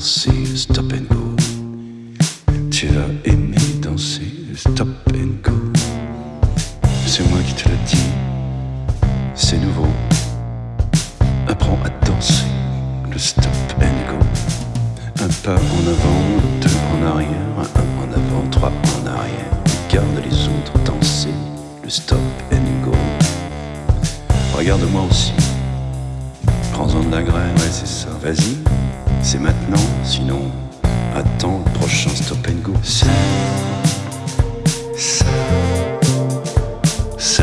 danser stop and go. Tu vas aimer danser stop and go. C'est moi qui te le dis, c'est nouveau. Apprends à danser le stop and go. Un pas en avant, deux en arrière, un en avant, trois en arrière. Regarde les autres danser le stop and go. Regarde-moi aussi. Ouais, c'est ça. Vas-y, c'est maintenant, sinon, attends le prochain stop and go. C'est. Ça. C'est.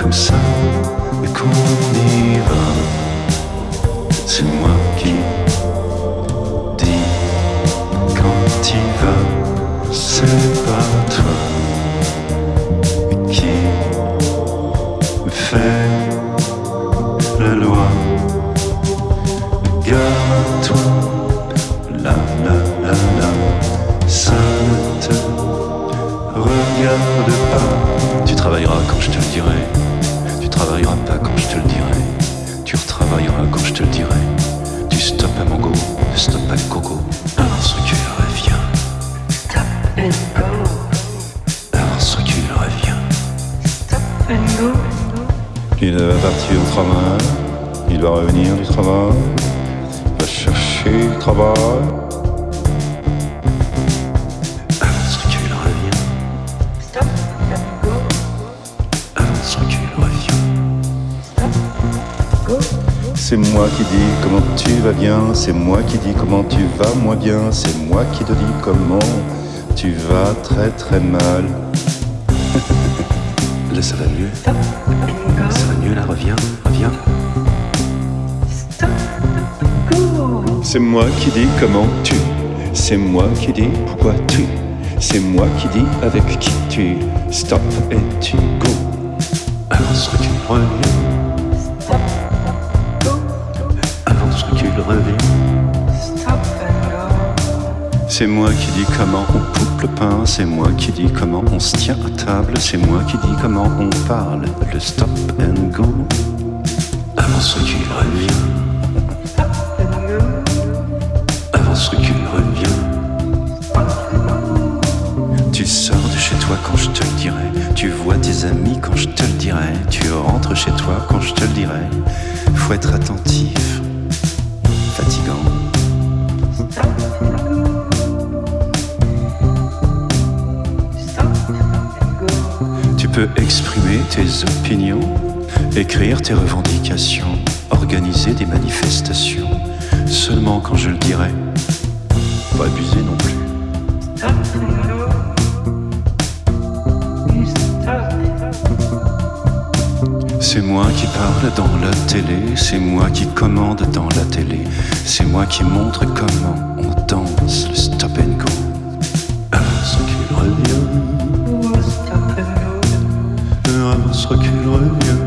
Comme ça qu'on y va. C'est moi qui dis quand tu vas, c'est pas toi qui fait la loi. Garde-toi, la la la la, ça ne te regarde pas. Tu travailleras quand je te le dirai. Tu travailleras pas quand je te le dirai. Tu retravailleras quand je te le dirai. Tu stop à mon go, stop à coco. Avance, recule, reviens. Stop and go. Avance, recule, reviens. Stop and go. Il va partir au travail, il va revenir du travail, il va chercher du travail. Avance, recule, reviens. Stop go. Avance, recule, reviens. Stop. Go. C'est moi qui dis comment tu vas bien, c'est moi qui dis comment tu vas moins bien, c'est moi qui te dis comment tu vas très très mal. Là ça va mieux, Stop and go. ça va mieux là, reviens, reviens. Stop and go. C'est moi qui dis comment tu, c'est moi qui dis pourquoi tu, c'est moi qui dis avec qui tu, stop et tu go. Avance, recule, reviens, Stop. Go. avance, recule, reviens. C'est moi qui dis comment on coupe le pain, c'est moi qui dis comment on se tient à table, c'est moi qui dis comment on parle, le stop and go. Avance, recule, reviens, Stop and go. avance, recule, reviens. Tu sors de chez toi quand je te le dirai, tu vois tes amis quand je te le dirai, tu rentres chez toi quand je te le dirai. Faut être attentif, peux exprimer tes opinions, écrire tes revendications, organiser des manifestations, seulement quand je le dirai. Pas abuser non plus. C'est moi qui parle dans la télé, c'est moi qui commande dans la télé, c'est moi qui montre comment on danse le stop and go. Reviens. Stop and go. Avance, recule, reviens.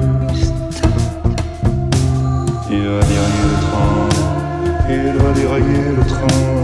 Il va dérailler le train, il va dérailler le train,